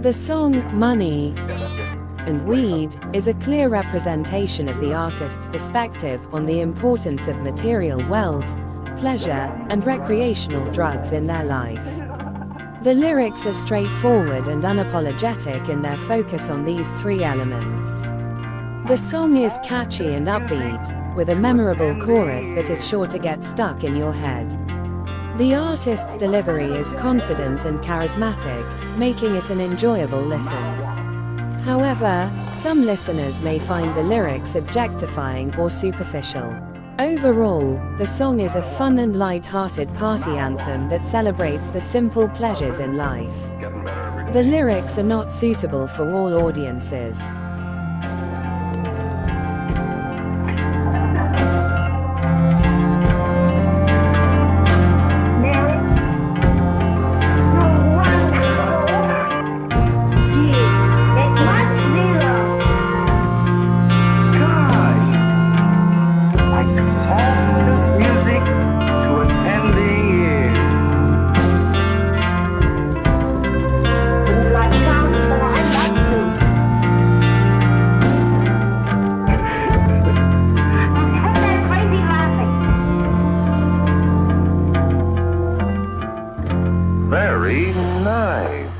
The song, Money and Weed, is a clear representation of the artist's perspective on the importance of material wealth, pleasure, and recreational drugs in their life. The lyrics are straightforward and unapologetic in their focus on these three elements. The song is catchy and upbeat, with a memorable chorus that is sure to get stuck in your head. The artist's delivery is confident and charismatic, making it an enjoyable listen. However, some listeners may find the lyrics objectifying or superficial. Overall, the song is a fun and light-hearted party anthem that celebrates the simple pleasures in life. The lyrics are not suitable for all audiences. Very nice.